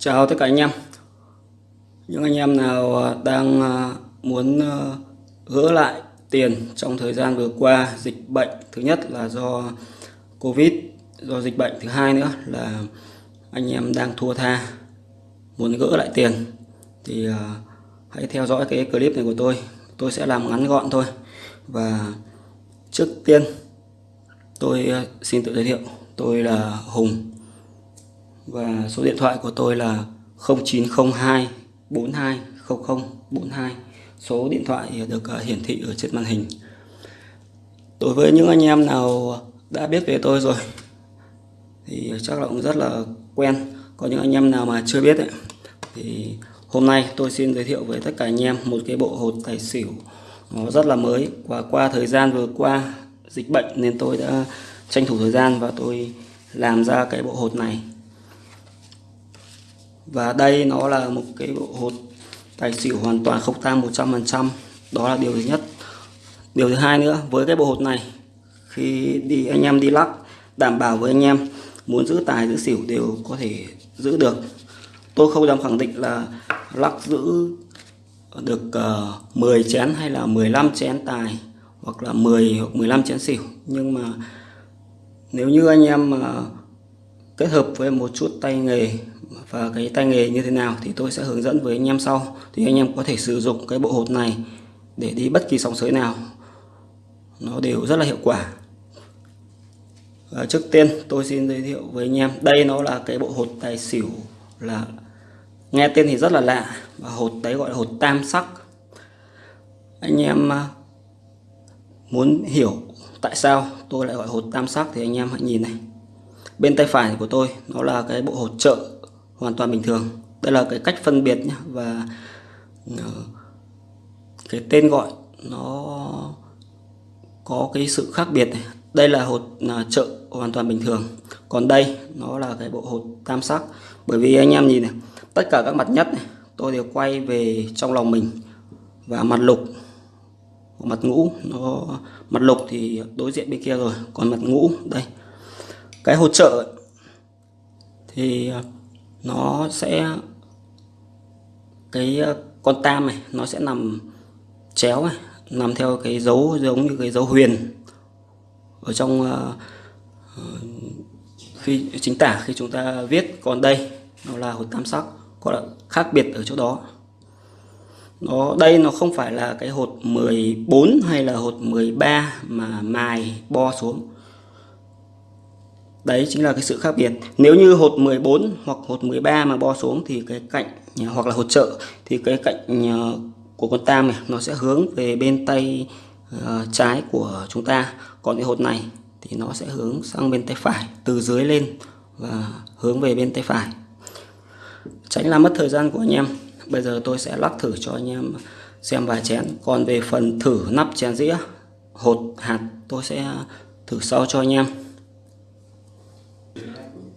Chào tất cả anh em. Những anh em nào à, đang à, muốn à, gỡ lại tiền trong thời gian vừa qua dịch bệnh Thứ nhất là do Covid, do dịch bệnh Thứ hai nữa là anh em đang thua tha Muốn gỡ lại tiền Thì hãy theo dõi cái clip này của tôi. Tôi sẽ làm ngắn gọn thôi. Và trước tiên tôi xin tự giới thiệu Tôi là Hùng và số điện thoại của tôi là 0902 42 42 số điện thoại được à, hiển thị ở trên màn hình. Đối với những anh em nào đã biết về tôi rồi thì chắc là cũng rất là quen. Có những anh em nào mà chưa biết ấy, thì hôm nay tôi xin giới thiệu với tất cả anh em một cái bộ hột tài xỉu. Nó rất là mới và qua thời gian vừa qua dịch bệnh nên tôi đã tranh thủ thời gian và tôi làm ra cái bộ hột này và đây nó là một cái bộ hột tài xỉu hoàn toàn không tang 100% đó là điều thứ nhất. Điều thứ hai nữa với cái bộ hột này khi đi anh em đi lắc đảm bảo với anh em muốn giữ tài giữ xỉu đều có thể giữ được. Tôi không dám khẳng định là lắc giữ được ờ, uh, 10 chén hay là 15 chén tài hoặc là 10 hoặc 15 chén xỉu. Nhưng mà nếu như anh em mà kết hợp với một chút tay nghề và cái tay nghề như thế nào thì tôi sẽ hướng dẫn với anh em sau. Thì anh em có thể sử dụng cái bộ hột này để đi bất kỳ sóng sới nào. Nó đều rất là hiệu quả. Và trước tiên tôi xin giới thiệu với anh em, đây nó là cái bộ hột tài xỉu là, nghe tên thì rất là lạ, và hột đấy gọi là hột tam sắc. Anh em à, muốn hiểu tại sao tôi lại gọi hột tam sắc thì anh em hãy nhìn này. Bên tay phải của tôi, nó là cái bộ hột trợ hoàn toàn bình thường. Đây là cái cách phân biệt nhé và ờ, cái tên gọi nó có cái sự khác biệt này. Đây là hột là trợ hoàn toàn bình thường. Còn đây, nó là cái bộ hột tam sắc. Bởi vì anh em nhìn này, tất cả các mặt nhất này, tôi đều quay về trong lòng mình. Và mặt lục, mặt ngũ, nó, mặt lục thì đối diện bên kia rồi. Còn mặt ngũ, đây. Cái hột trợ thì à, nó sẽ cái ờ, con tam này nó sẽ nằm chéo này nằm theo cái dấu giống như cái dấu huyền ở trong uh, khi chính tả khi chúng ta viết còn đây. Nó là hột tam sắc có là khác biệt ở chỗ đó. Nó đây nó không phải là cái hột 14 hay là hột 13 mà mài bo xuống đấy chính là cái sự khác biệt. Nếu như hột 14 hoặc hột 13 mà bo xuống thì cái cạnh hoặc là hột trợ thì cái cạnh ờ, của con tam này nó sẽ hướng về bên tay uh, trái của chúng ta. Còn cái hột này thì nó sẽ hướng sang bên tay phải từ dưới lên và hướng về bên tay phải. Tránh làm mất thời gian của anh em. Bây giờ tôi sẽ lắc thử cho anh em xem vài chén. Còn về phần thử nắp chén dĩa hột hạt tôi sẽ thử sau cho anh em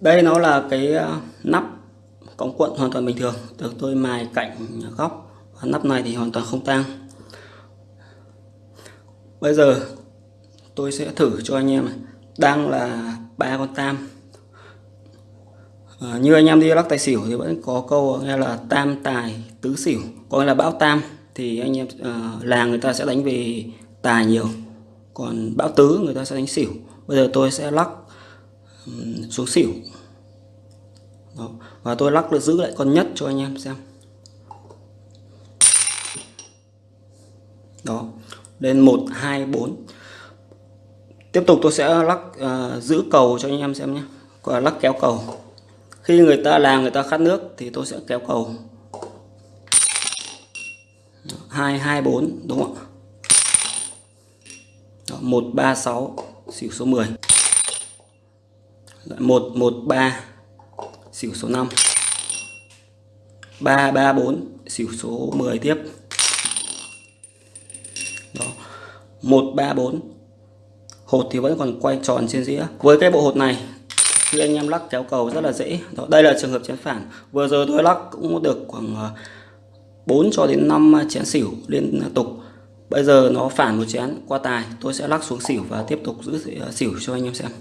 đây nó là cái ờ, nắp cống cuộn hoàn toàn bình thường được tôi mài cạnh góc. Và nắp này thì hoàn toàn không tang. Bây giờ tôi sẽ thử cho anh em đang là ba con tam. À, như anh em đi lắc tài xỉu thì vẫn có câu nghe là tam tài tứ xỉu. Còn là bão tam thì anh em ờ, à, làng người ta sẽ đánh về tài nhiều. Còn bão tứ người ta sẽ đánh xỉu. Bây giờ tôi sẽ lắc xuống xỉu. Đó. và tôi lắc được giữ lại con nhất cho anh em xem. Đó. Lên 1 2 4 tiếp tục tôi sẽ lắc uh, giữ cầu cho anh em xem nhé. Và lắc kéo cầu. Khi người ta làm người ta khát nước thì tôi sẽ kéo cầu. 2 2 4 đúng không ạ? Đó, 1 3 6 xỉu số 10 113 xỉu số 5 334 xỉu số 10 tiếp. Đó. 134 hột thì vẫn còn quay tròn trên dĩa. Với cái bộ hột này khi anh em lắc kéo cầu rất là dễ. Đó, đây là trường hợp chén phản. Vừa giờ tôi lắc cũng được khoảng ờ, 4 cho đến 5 chén xỉu liên tục. Bây giờ nó phản một chén qua tài tôi sẽ lắc xuống xỉu và tiếp tục giữ ờ, xỉu cho anh em xem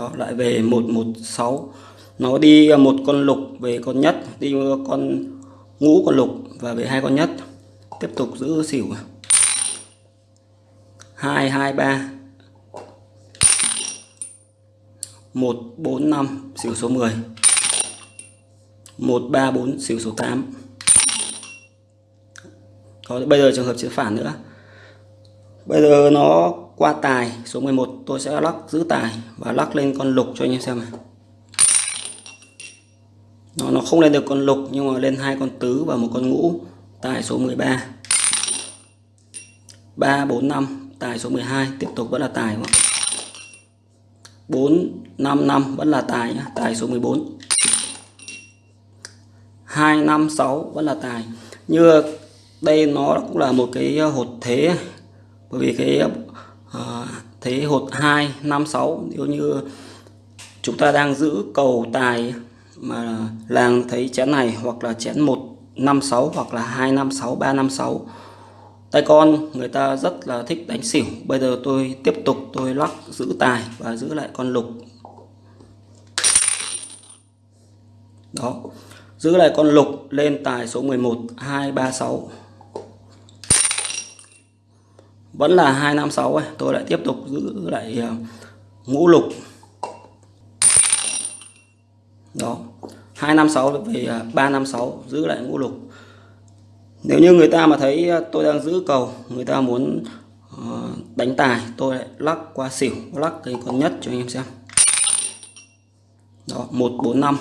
đó lại về 116 nó đi một con lục về con nhất đi con ngũ con lục và về hai con nhất. Tiếp tục giữ xỉu. Hai hai ba. Một bốn năm xỉu số 10 một ba bốn xỉu số 8 Đó, bây giờ trường hợp chữ phản nữa. Bây giờ nó qua tài số 11 tôi sẽ lắc giữ tài và lắc lên con lục cho anh em xem này nó nó không lên được con lục nhưng mà lên hai con tứ và một con ngũ. Tài số 13 3 4 5 tài số 12 tiếp tục vẫn là tài không? 4 5 5 vẫn là tài nhá, tài số 14 2 5 6 vẫn là tài. Như đây nó cũng là một cái hột thế bởi vì cái uh, thế hột 2 5 6 nếu như chúng ta đang giữ cầu tài mà làng thấy chén này hoặc là chén 156 hoặc là 256 356 tay con người ta rất là thích đánh xỉu. Bây giờ tôi tiếp tục tôi lắc giữ tài và giữ lại con lục. Đó giữ lại con lục lên tài số 11 236 vẫn là 256 ấy. tôi lại tiếp tục giữ lại ờ, ngũ lục. Đó 256 về 356 giữ lại ngũ lục. Nếu như người ta mà thấy ờ, tôi đang giữ cầu, người ta muốn ờ, đánh tài, tôi lại lắc qua xỉu, lắc cái con nhất cho anh em xem. Đó 145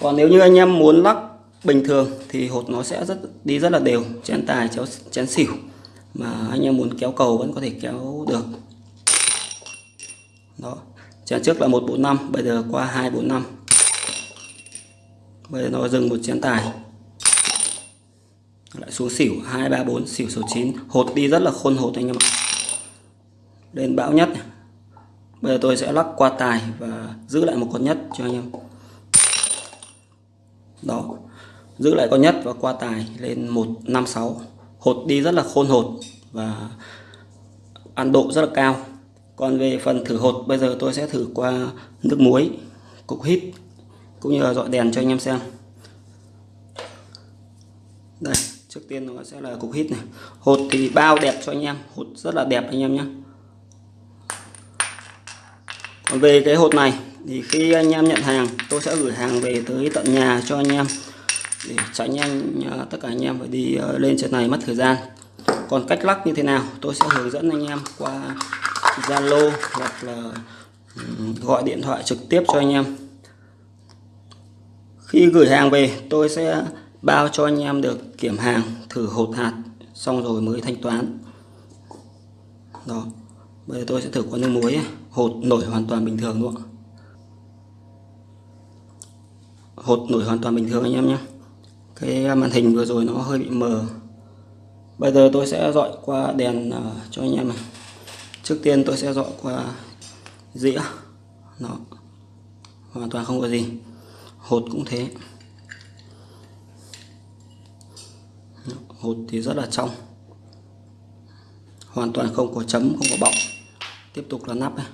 còn nếu như anh em muốn lắc bình thường thì hột nó sẽ rất, đi rất là đều, chén tài, chéo, chén xỉu mà anh em muốn kéo cầu vẫn có thể kéo được. Đó. Chén trước là 145 bây giờ qua 245 bây giờ nó dừng một chén tài. Lại xuống xỉu 234 xỉu số 9 hột đi rất là khôn hột anh em ạ. Lên bão nhất. Bây giờ tôi sẽ lắc qua tài và giữ lại một con nhất cho anh em. Đó. Giữ lại con nhất và qua tài lên 156 hột đi rất là khôn hột và ăn độ rất là cao. Còn về phần thử hột, bây giờ tôi sẽ thử qua nước muối, cục hít cũng như là dọi đèn cho anh em xem. Đây, trước tiên nó sẽ là cục hít này. Hột thì bao đẹp cho anh em, hột rất là đẹp anh em nhé. Còn về cái hột này, thì khi anh em nhận hàng, tôi sẽ gửi hàng về tới tận nhà cho anh em để tránh anh à, tất cả anh em phải đi à, lên trên này mất thời gian. Còn cách lắc như thế nào? Tôi sẽ hướng dẫn anh em qua Zalo hoặc là gọi điện thoại trực tiếp cho anh em. Khi gửi hàng về, tôi sẽ bao cho anh em được kiểm hàng, thử hột hạt, xong rồi mới thanh toán. Đó. Bây giờ tôi sẽ thử qua nước muối hột nổi hoàn toàn bình thường luôn hột nổi hoàn toàn bình thường anh em nhé cái à, màn hình vừa rồi nó hơi bị mờ. Bây giờ tôi sẽ dọi qua đèn uh, cho anh em này. Trước tiên tôi sẽ dọi qua dĩa. Nó hoàn toàn không có gì. Hột cũng thế. Hột thì rất là trong. Hoàn toàn không có chấm không có bọng. Tiếp tục là nắp này.